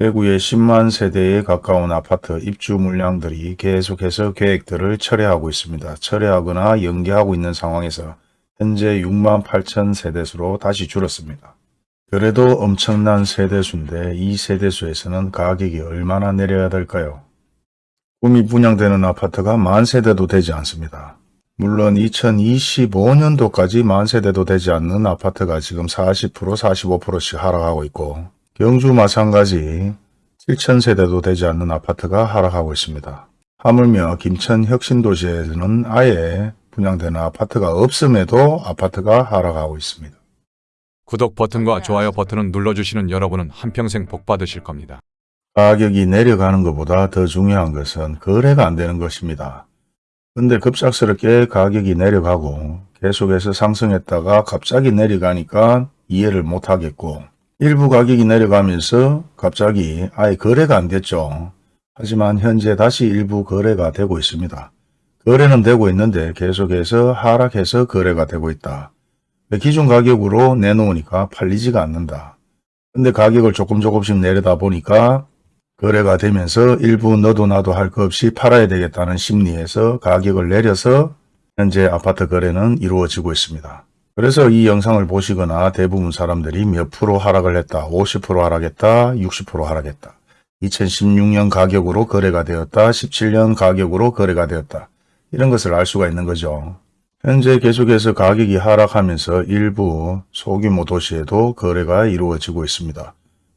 대구의 10만 세대에 가까운 아파트 입주 물량들이 계속해서 계획들을 철회하고 있습니다. 철회하거나 연기하고 있는 상황에서 현재 6만 8천 세대수로 다시 줄었습니다. 그래도 엄청난 세대수인데 이 세대수에서는 가격이 얼마나 내려야 될까요? 꿈이 분양되는 아파트가 만 세대도 되지 않습니다. 물론 2025년도까지 만 세대도 되지 않는 아파트가 지금 40% 45%씩 하락하고 있고 경주 마찬가지 7천 세대도 되지 않는 아파트가 하락하고 있습니다. 하물며 김천 혁신도시에서는 아예 분양되는 아파트가 없음에도 아파트가 하락하고 있습니다. 구독 버튼과 좋아요 버튼을 눌러주시는 여러분은 한평생 복 받으실 겁니다. 가격이 내려가는 것보다 더 중요한 것은 거래가 안 되는 것입니다. 근데 급작스럽게 가격이 내려가고 계속해서 상승했다가 갑자기 내려가니까 이해를 못 하겠고 일부 가격이 내려가면서 갑자기 아예 거래가 안 됐죠. 하지만 현재 다시 일부 거래가 되고 있습니다. 거래는 되고 있는데 계속해서 하락해서 거래가 되고 있다. 기존 가격으로 내놓으니까 팔리지가 않는다. 근데 가격을 조금 조금씩 내려다 보니까 거래가 되면서 일부 너도 나도 할 것 없이 팔아야 되겠다는 심리에서 가격을 내려서 현재 아파트 거래는 이루어지고 있습니다. 그래서 이 영상을 보시거나 대부분 사람들이 몇 프로 하락을 했다, 50% 하락했다, 60% 하락했다. 2016년 가격으로 거래가 되었다, 17년 가격으로 거래가 되었다. 이런 것을 알 수가 있는 거죠. 현재 계속해서 가격이 하락하면서 일부 소규모 도시에도 거래가 이루어지고 있습니다.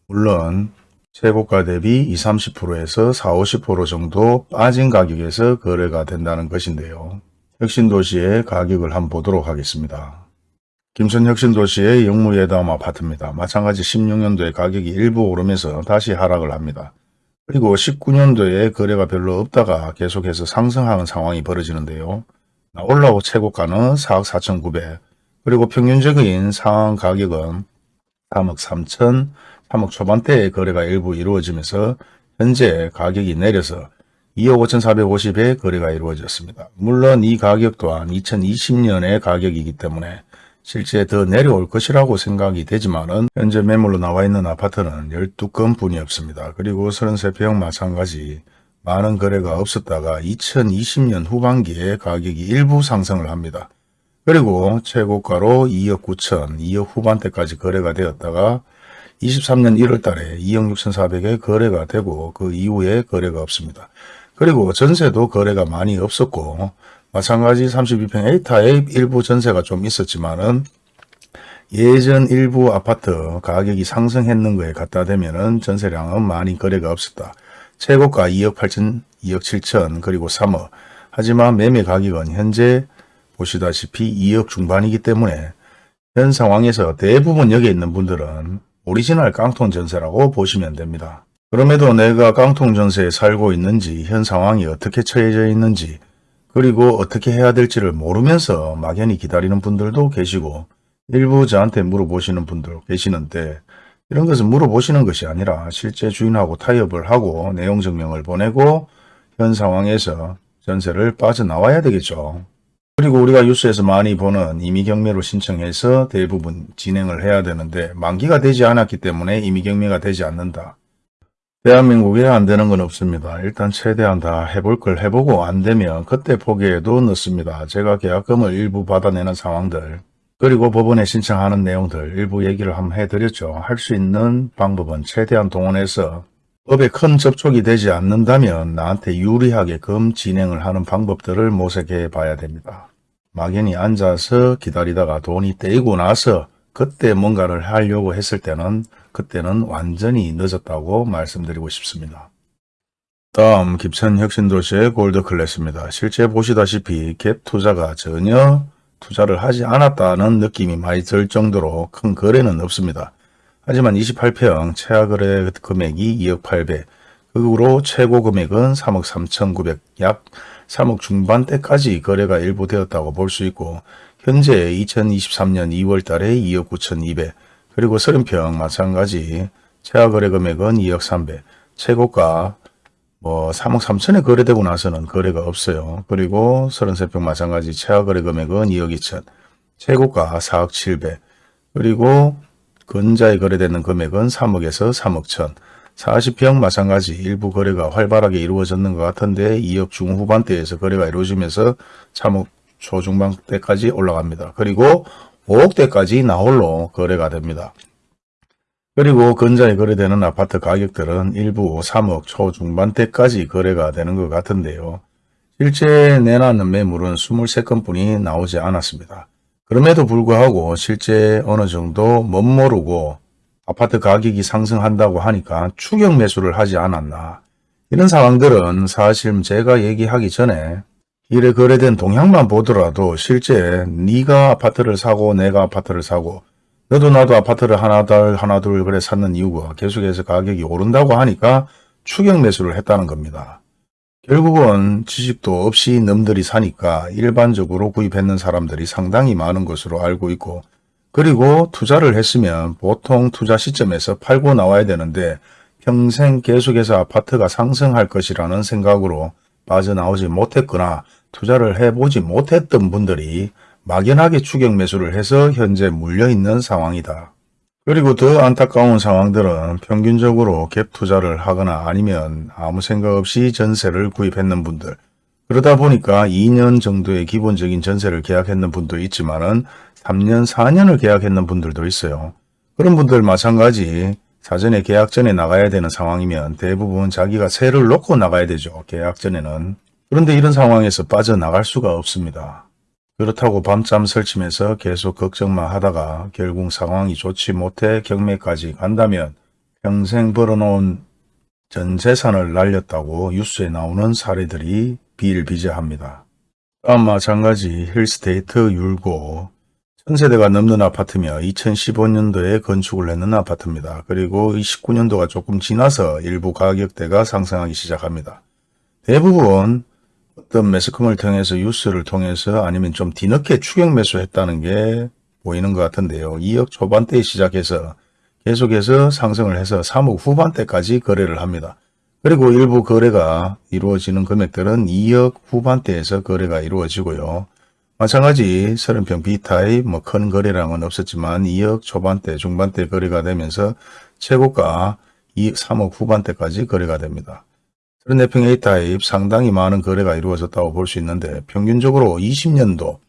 물론 최고가 대비 20, 30%에서 40, 50% 정도 빠진 가격에서 거래가 된다는 것인데요. 혁신도시의 가격을 한번 보도록 하겠습니다. 김천 혁신도시의 영무예담 아파트입니다. 마찬가지 16년도에 가격이 일부 오르면서 다시 하락을 합니다. 그리고 19년도에 거래가 별로 없다가 계속해서 상승하는 상황이 벌어지는데요. 올라오 최고가는 4억 4천9백 그리고 평균적인 상황 가격은 3억 3천 3억 초반대에 거래가 일부 이루어지면서 현재 가격이 내려서 2억 5천4백에 거래가 이루어졌습니다. 물론 이 가격 또한 2020년의 가격이기 때문에 실제 더 내려올 것이라고 생각이 되지만 은 현재 매물로 나와 있는 아파트는 12건 뿐이 없습니다. 그리고 33평 마찬가지 많은 거래가 없었다가 2020년 후반기에 가격이 일부 상승을 합니다. 그리고 최고가로 2억 9천, 2억 후반대까지 거래가 되었다가 23년 1월 달에 2억 6천4백에 거래가 되고 그 이후에 거래가 없습니다. 그리고 전세도 거래가 많이 없었고 마찬가지 32평 A타입 일부 전세가 좀 있었지만은 예전 일부 아파트 가격이 상승했는 거에 갖다 대면은 전세량은 많이 거래가 없었다. 최고가 2억 8천, 2억 7천, 그리고 3억. 하지만 매매 가격은 현재 보시다시피 2억 중반이기 때문에 현 상황에서 대부분 여기 있는 분들은 오리지널 깡통 전세라고 보시면 됩니다. 그럼에도 내가 깡통 전세에 살고 있는지 현 상황이 어떻게 처해져 있는지 그리고 어떻게 해야 될지를 모르면서 막연히 기다리는 분들도 계시고 일부 저한테 물어보시는 분들 계시는데 이런 것은 물어보시는 것이 아니라 실제 주인하고 타협을 하고 내용 증명을 보내고 현 상황에서 전세를 빠져나와야 되겠죠. 그리고 우리가 뉴스에서 많이 보는 임의경매로 신청해서 대부분 진행을 해야 되는데 만기가 되지 않았기 때문에 임의경매가 되지 않는다. 대한민국에 안 되는 건 없습니다. 일단 최대한 다 해볼 걸 해보고 안 되면 그때 포기해도 늦습니다. 제가 계약금을 일부 받아내는 상황들 그리고 법원에 신청하는 내용들 일부 얘기를 한번 해드렸죠. 할 수 있는 방법은 최대한 동원해서 법에 큰 접촉이 되지 않는다면 나한테 유리하게끔 진행을 하는 방법들을 모색해 봐야 됩니다. 막연히 앉아서 기다리다가 돈이 떼이고 나서 그때 뭔가를 하려고 했을 때는 그때는 완전히 늦었다고 말씀드리고 싶습니다. 다음 기천 혁신도시의 골드클래스입니다. 실제 보시다시피 갭 투자가 전혀 투자를 하지 않았다는 느낌이 많이 들 정도로 큰 거래는 없습니다. 하지만 28평 최하 거래 금액이 2억 8백, 극으로 최고 금액은 3억 3천9백, 약 3억 중반대까지 거래가 일부 되었다고 볼 수 있고 현재 2023년 2월 달에 2억 9천2백, 그리고 30평 마찬가지. 최하 거래 금액은 2억 3백, 최고가 뭐 3억 3천에 거래되고 나서는 거래가 없어요. 그리고 33평 마찬가지. 최하 거래 금액은 2억 2천, 최고가 4억 7백, 그리고 근자에 거래되는 금액은 3억에서 3억 천, 40평 마찬가지. 일부 거래가 활발하게 이루어졌는 것 같은데 2억 중후반대에서 거래가 이루어지면서 3억 초중반 대까지 올라갑니다. 그리고 5억대까지 나홀로 거래가 됩니다. 그리고 근자에 거래되는 아파트 가격들은 일부 3억 초중반대까지 거래가 되는 것 같은데요. 실제 내놨는 매물은 23건뿐이 나오지 않았습니다. 그럼에도 불구하고 실제 어느 정도 멋모르고 아파트 가격이 상승한다고 하니까 추격 매수를 하지 않았나. 이런 상황들은 사실 제가 얘기하기 전에 이래 거래된 동향만 보더라도 실제 네가 아파트를 사고 내가 아파트를 사고 너도 나도 아파트를 하나 둘 하나 둘 그래 샀는 이유가 계속해서 가격이 오른다고 하니까 추격 매수를 했다는 겁니다. 결국은 지식도 없이 넘들이 사니까 일반적으로 구입했는 사람들이 상당히 많은 것으로 알고 있고 그리고 투자를 했으면 보통 투자 시점에서 팔고 나와야 되는데 평생 계속해서 아파트가 상승할 것이라는 생각으로 빠져나오지 못했거나 투자를 해보지 못했던 분들이 막연하게 추격 매수를 해서 현재 물려있는 상황이다. 그리고 더 안타까운 상황들은 평균적으로 갭 투자를 하거나 아니면 아무 생각 없이 전세를 구입했는 분들 그러다 보니까 2년 정도의 기본적인 전세를 계약했는 분도 있지만 은 3년, 4년을 계약했는 분들도 있어요. 그런 분들 마찬가지 사전에 계약 전에 나가야 되는 상황이면 대부분 자기가 세를 놓고 나가야 되죠. 계약 전에는. 그런데 이런 상황에서 빠져나갈 수가 없습니다. 그렇다고 밤잠 설치면서 계속 걱정만 하다가 결국 상황이 좋지 못해 경매까지 간다면 평생 벌어놓은 전 재산을 날렸다고 뉴스에 나오는 사례들이 비일비재합니다. 또한 마찬가지 힐스테이트 율고 천세대가 넘는 아파트며 2015년도에 건축을 했는 아파트입니다. 그리고 29년도가 조금 지나서 일부 가격대가 상승하기 시작합니다. 대부분 어떤 매스컴을 통해서 뉴스를 통해서 아니면 좀 뒤늦게 추격 매수했다는 게 보이는 것 같은데요. 2억 초반대에 시작해서 계속해서 상승을 해서 3억 후반대까지 거래를 합니다. 그리고 일부 거래가 이루어지는 금액들은 2억 후반대에서 거래가 이루어지고요. 마찬가지 30평 B타입 뭐 큰 거래량은 없었지만 2억 초반대 중반대 거래가 되면서 최고가 2억 3억 후반대까지 거래가 됩니다. 34평 A타입 상당히 많은 거래가 이루어졌다고 볼 수 있는데 평균적으로 20년도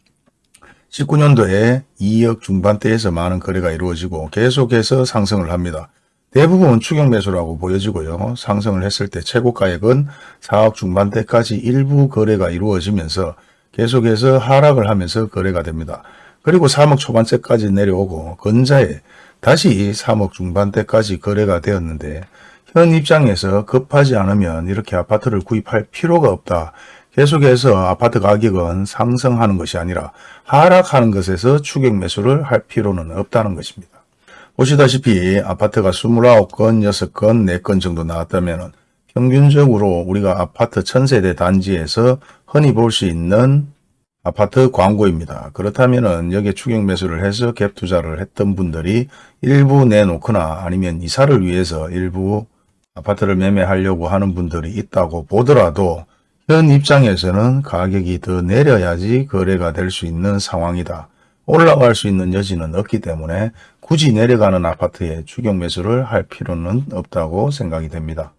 19년도에 2억 중반대에서 많은 거래가 이루어지고 계속해서 상승을 합니다. 대부분 추격 매수라고 보여지고요. 상승을 했을 때 최고 가액은 4억 중반대까지 일부 거래가 이루어지면서 계속해서 하락을 하면서 거래가 됩니다. 그리고 3억 초반대까지 내려오고 근자에 다시 3억 중반대까지 거래가 되었는데 현 입장에서 급하지 않으면 이렇게 아파트를 구입할 필요가 없다. 계속해서 아파트 가격은 상승하는 것이 아니라 하락하는 것에서 추격 매수를 할 필요는 없다는 것입니다. 보시다시피 아파트가 29건, 6건, 4건 정도 나왔다면 평균적으로 우리가 아파트 천세대 단지에서 흔히 볼 수 있는 아파트 광고입니다. 그렇다면 여기에 추격 매수를 해서 갭 투자를 했던 분들이 일부 내놓거나 아니면 이사를 위해서 일부 아파트를 매매하려고 하는 분들이 있다고 보더라도 현 입장에서는 가격이 더 내려야지 거래가 될 수 있는 상황이다. 올라갈 수 있는 여지는 없기 때문에 굳이 내려가는 아파트에 추격 매수를 할 필요는 없다고 생각이 됩니다.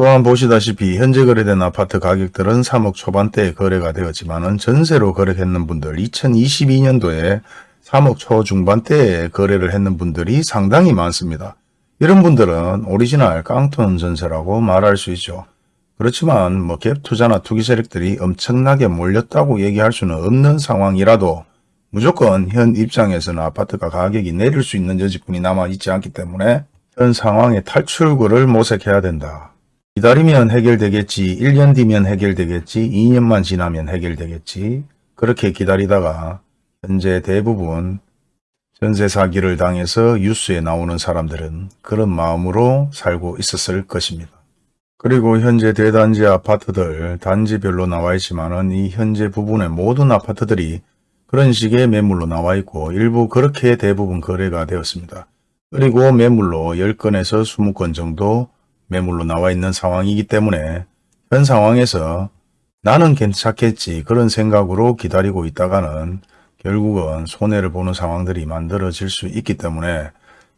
또한 보시다시피 현재 거래된 아파트 가격들은 3억 초반대에 거래가 되었지만 전세로 거래했는 분들 2022년도에 3억 초중반대에 거래를 했는 분들이 상당히 많습니다. 이런 분들은 오리지널 깡통 전세라고 말할 수 있죠. 그렇지만 뭐 갭 투자나 투기 세력들이 엄청나게 몰렸다고 얘기할 수는 없는 상황이라도 무조건 현 입장에서는 아파트가 가격이 내릴 수 있는 여지뿐이 남아있지 않기 때문에 현 상황의 탈출구를 모색해야 된다. 기다리면 해결되겠지, 1년 뒤면 해결되겠지, 2년만 지나면 해결되겠지. 그렇게 기다리다가 현재 대부분 전세 사기를 당해서 뉴스에 나오는 사람들은 그런 마음으로 살고 있었을 것입니다. 그리고 현재 대단지 아파트들 단지별로 나와 있지만 은 이 현재 부분의 모든 아파트들이 그런 식의 매물로 나와 있고 일부 그렇게 대부분 거래가 되었습니다. 그리고 매물로 10건에서 20건 정도 매물로 나와 있는 상황이기 때문에 현 상황에서 나는 괜찮겠지 그런 생각으로 기다리고 있다가는 결국은 손해를 보는 상황들이 만들어질 수 있기 때문에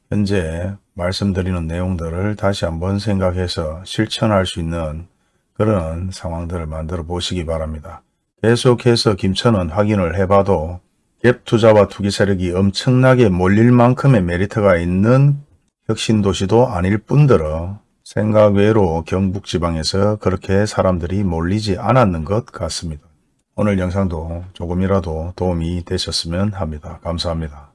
현재 말씀드리는 내용들을 다시 한번 생각해서 실천할 수 있는 그런 상황들을 만들어 보시기 바랍니다. 계속해서 김천은 확인을 해봐도 갭 투자와 투기 세력이 엄청나게 몰릴 만큼의 메리트가 있는 혁신도시도 아닐 뿐더러 생각 외로 경북 지방에서 그렇게 사람들이 몰리지 않았는 것 같습니다. 오늘 영상도 조금이라도 도움이 되셨으면 합니다. 감사합니다.